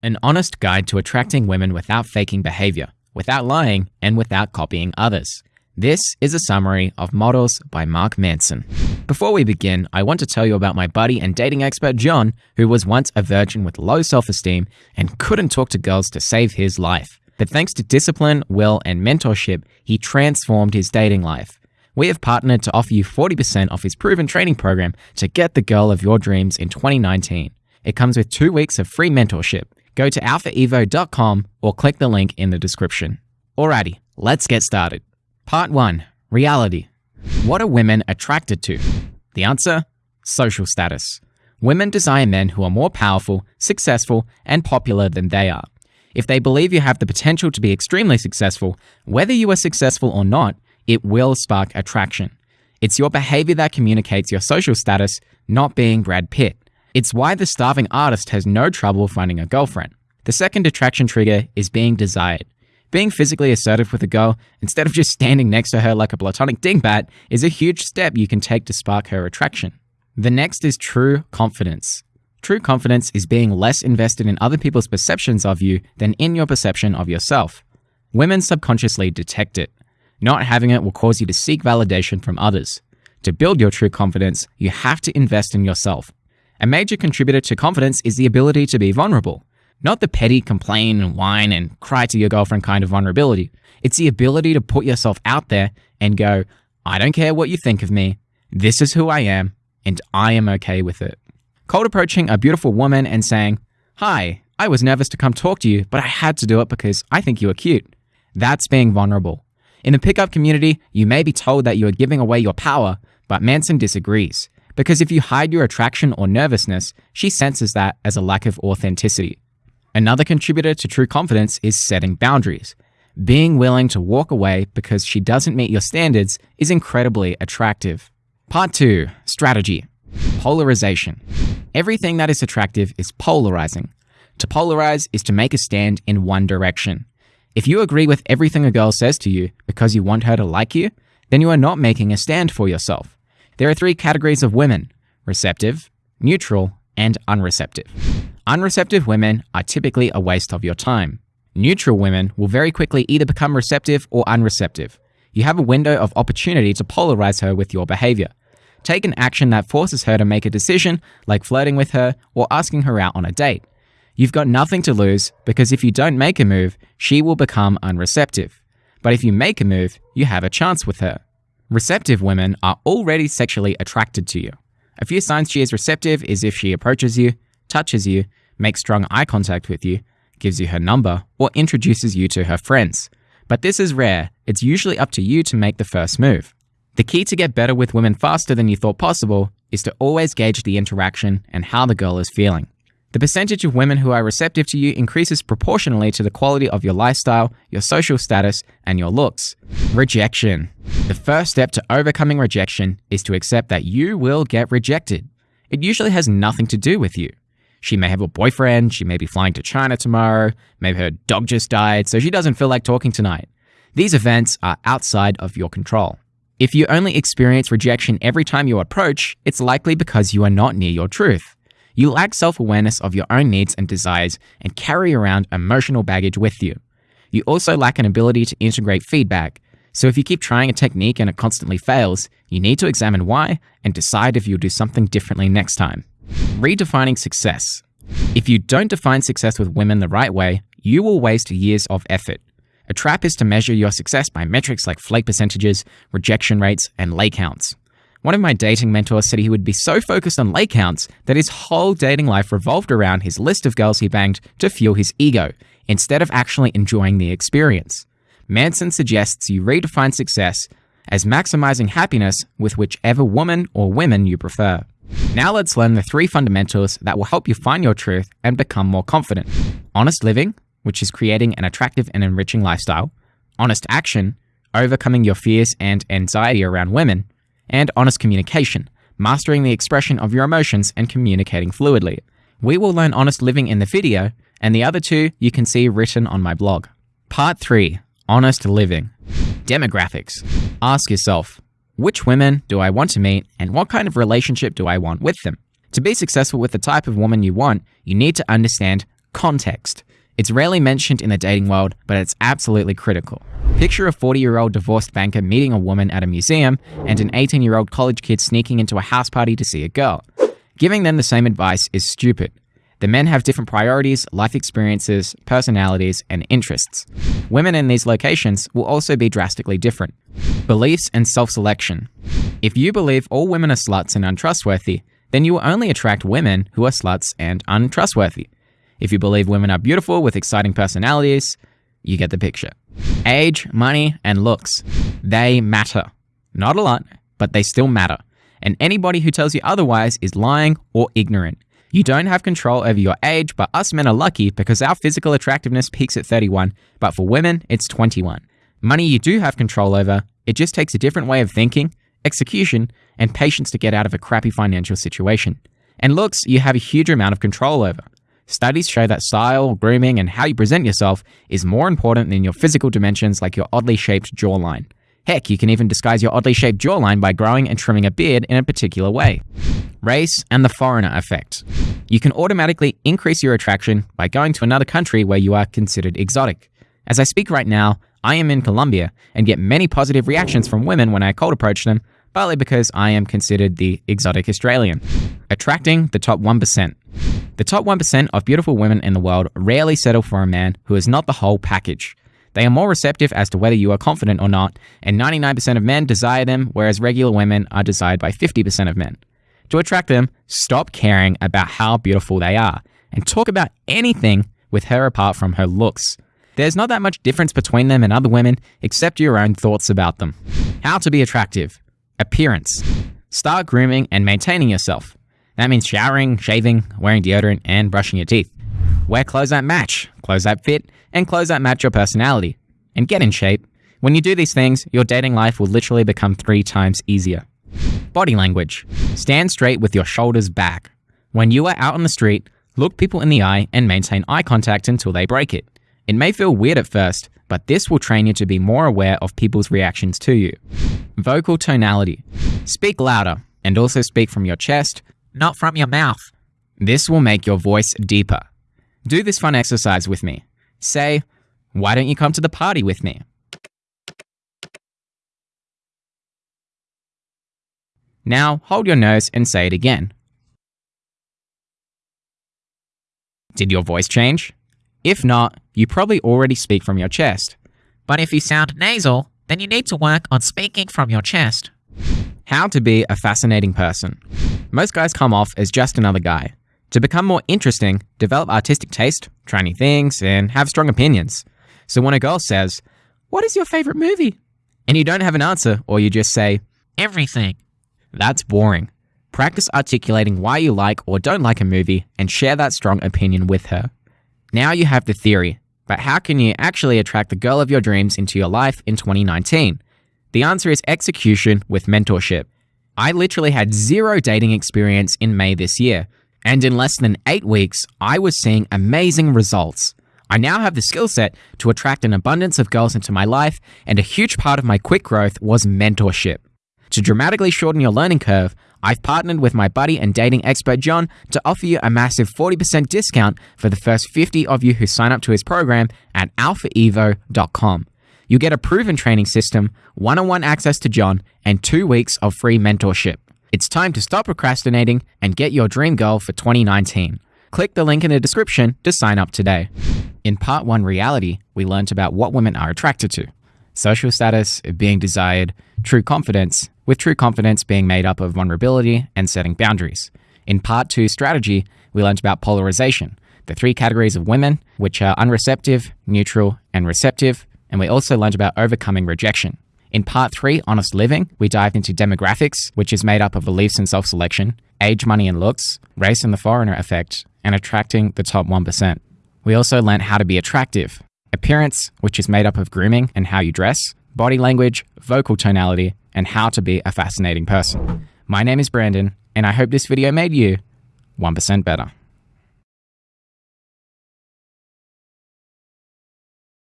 An honest guide to attracting women without faking behavior, without lying, and without copying others. This is a summary of Models by Mark Manson. Before we begin, I want to tell you about my buddy and dating expert John, who was once a virgin with low self esteem and couldn't talk to girls to save his life. But thanks to discipline, will, and mentorship, he transformed his dating life. We have partnered to offer you 40% off his proven training program to get the girl of your dreams in 2019. It comes with two weeks of free mentorship. Go to alphaevo.com or click the link in the description. Alrighty, let's get started. Part 1 Reality. What are women attracted to? The answer social status. Women desire men who are more powerful, successful, and popular than they are. If they believe you have the potential to be extremely successful, whether you are successful or not, it will spark attraction. It's your behavior that communicates your social status, not being Brad Pitt. It's why the starving artist has no trouble finding a girlfriend. The second attraction trigger is being desired. Being physically assertive with a girl, instead of just standing next to her like a platonic dingbat, is a huge step you can take to spark her attraction. The next is true confidence. True confidence is being less invested in other people's perceptions of you than in your perception of yourself. Women subconsciously detect it. Not having it will cause you to seek validation from others. To build your true confidence, you have to invest in yourself. A major contributor to confidence is the ability to be vulnerable. Not the petty complain and whine and cry to your girlfriend kind of vulnerability. It's the ability to put yourself out there and go, I don't care what you think of me. This is who I am, and I am okay with it. Cold approaching a beautiful woman and saying, Hi, I was nervous to come talk to you, but I had to do it because I think you are cute. That's being vulnerable. In the pickup community, you may be told that you are giving away your power, but Manson disagrees. Because if you hide your attraction or nervousness, she senses that as a lack of authenticity. Another contributor to true confidence is setting boundaries. Being willing to walk away because she doesn't meet your standards is incredibly attractive. Part 2 Strategy Polarization. Everything that is attractive is polarizing. To polarize is to make a stand in one direction. If you agree with everything a girl says to you because you want her to like you, then you are not making a stand for yourself. There are three categories of women receptive, neutral, and unreceptive. Unreceptive women are typically a waste of your time. Neutral women will very quickly either become receptive or unreceptive. You have a window of opportunity to polarize her with your behavior. Take an action that forces her to make a decision, like flirting with her or asking her out on a date. You've got nothing to lose because if you don't make a move, she will become unreceptive. But if you make a move, you have a chance with her. Receptive women are already sexually attracted to you. A few signs she is receptive is if she approaches you, touches you, makes strong eye contact with you, gives you her number, or introduces you to her friends. But this is rare, it's usually up to you to make the first move. The key to get better with women faster than you thought possible is to always gauge the interaction and how the girl is feeling. The percentage of women who are receptive to you increases proportionally to the quality of your lifestyle, your social status, and your looks. Rejection. The first step to overcoming rejection is to accept that you will get rejected. It usually has nothing to do with you. She may have a boyfriend, she may be flying to China tomorrow, maybe her dog just died, so she doesn't feel like talking tonight. These events are outside of your control. If you only experience rejection every time you approach, it's likely because you are not near your truth. You lack self awareness of your own needs and desires and carry around emotional baggage with you. You also lack an ability to integrate feedback. So if you keep trying a technique and it constantly fails, you need to examine why and decide if you'll do something differently next time. Redefining success. If you don't define success with women the right way, you will waste years of effort. A trap is to measure your success by metrics like flake percentages, rejection rates, and lay counts. One of my dating mentors said he would be so focused on lay counts that his whole dating life revolved around his list of girls he banged to fuel his ego, instead of actually enjoying the experience. Manson suggests you redefine success as maximizing happiness with whichever woman or women you prefer. Now let's learn the three fundamentals that will help you find your truth and become more confident. Honest living, which is creating an attractive and enriching lifestyle. Honest action, overcoming your fears and anxiety around women and honest communication, mastering the expression of your emotions and communicating fluidly. We will learn honest living in the video, and the other two you can see written on my blog. Part 3 Honest Living Demographics. Ask yourself which women do I want to meet, and what kind of relationship do I want with them? To be successful with the type of woman you want, you need to understand context. It's rarely mentioned in the dating world, but it's absolutely critical. Picture a 40 year old divorced banker meeting a woman at a museum and an 18 year old college kid sneaking into a house party to see a girl. Giving them the same advice is stupid. The men have different priorities, life experiences, personalities, and interests. Women in these locations will also be drastically different. Beliefs and self selection. If you believe all women are sluts and untrustworthy, then you will only attract women who are sluts and untrustworthy. If you believe women are beautiful with exciting personalities, you get the picture. Age, money, and looks. They matter. Not a lot, but they still matter. And anybody who tells you otherwise is lying or ignorant. You don't have control over your age, but us men are lucky because our physical attractiveness peaks at 31, but for women, it's 21. Money you do have control over, it just takes a different way of thinking, execution, and patience to get out of a crappy financial situation. And looks, you have a huge amount of control over. Studies show that style, grooming, and how you present yourself is more important than your physical dimensions like your oddly shaped jawline. Heck, you can even disguise your oddly shaped jawline by growing and trimming a beard in a particular way. Race and the foreigner effect. You can automatically increase your attraction by going to another country where you are considered exotic. As I speak right now, I am in Colombia and get many positive reactions from women when I cold approach them, partly because I am considered the exotic Australian. Attracting the top 1%. The top 1% of beautiful women in the world rarely settle for a man who is not the whole package. They are more receptive as to whether you are confident or not, and 99% of men desire them, whereas regular women are desired by 50% of men. To attract them, stop caring about how beautiful they are and talk about anything with her apart from her looks. There's not that much difference between them and other women except your own thoughts about them. How to be attractive. Appearance. Start grooming and maintaining yourself. That means showering, shaving, wearing deodorant, and brushing your teeth. Wear clothes that match, clothes that fit, and clothes that match your personality. And get in shape. When you do these things, your dating life will literally become three times easier. Body language. Stand straight with your shoulders back. When you are out on the street, look people in the eye and maintain eye contact until they break it. It may feel weird at first, but this will train you to be more aware of people's reactions to you. Vocal tonality. Speak louder and also speak from your chest, not from your mouth. This will make your voice deeper. Do this fun exercise with me. Say, Why don't you come to the party with me? Now hold your nose and say it again. Did your voice change? If not, you probably already speak from your chest. But if you sound nasal, then you need to work on speaking from your chest. How to be a fascinating person. Most guys come off as just another guy. To become more interesting, develop artistic taste, try new things, and have strong opinions. So when a girl says, What is your favorite movie? and you don't have an answer, or you just say, Everything. That's boring. Practice articulating why you like or don't like a movie and share that strong opinion with her. Now you have the theory, but how can you actually attract the girl of your dreams into your life in 2019? The answer is execution with mentorship. I literally had zero dating experience in May this year, and in less than eight weeks, I was seeing amazing results. I now have the skill set to attract an abundance of girls into my life, and a huge part of my quick growth was mentorship. To dramatically shorten your learning curve, I've partnered with my buddy and dating expert John to offer you a massive 40% discount for the first 50 of you who sign up to his program at alphaevo.com. You get a proven training system, one on one access to John, and two weeks of free mentorship. It's time to stop procrastinating and get your dream girl for 2019. Click the link in the description to sign up today. In part one reality, we learned about what women are attracted to social status, being desired, true confidence, with true confidence being made up of vulnerability and setting boundaries. In part two strategy, we learned about polarization, the three categories of women, which are unreceptive, neutral, and receptive, and we also learned about overcoming rejection. In part three, Honest Living, we dived into demographics, which is made up of beliefs and self selection, age, money, and looks, race and the foreigner effect, and attracting the top 1%. We also learned how to be attractive, appearance, which is made up of grooming and how you dress, body language, vocal tonality, and how to be a fascinating person. My name is Brandon, and I hope this video made you 1% better.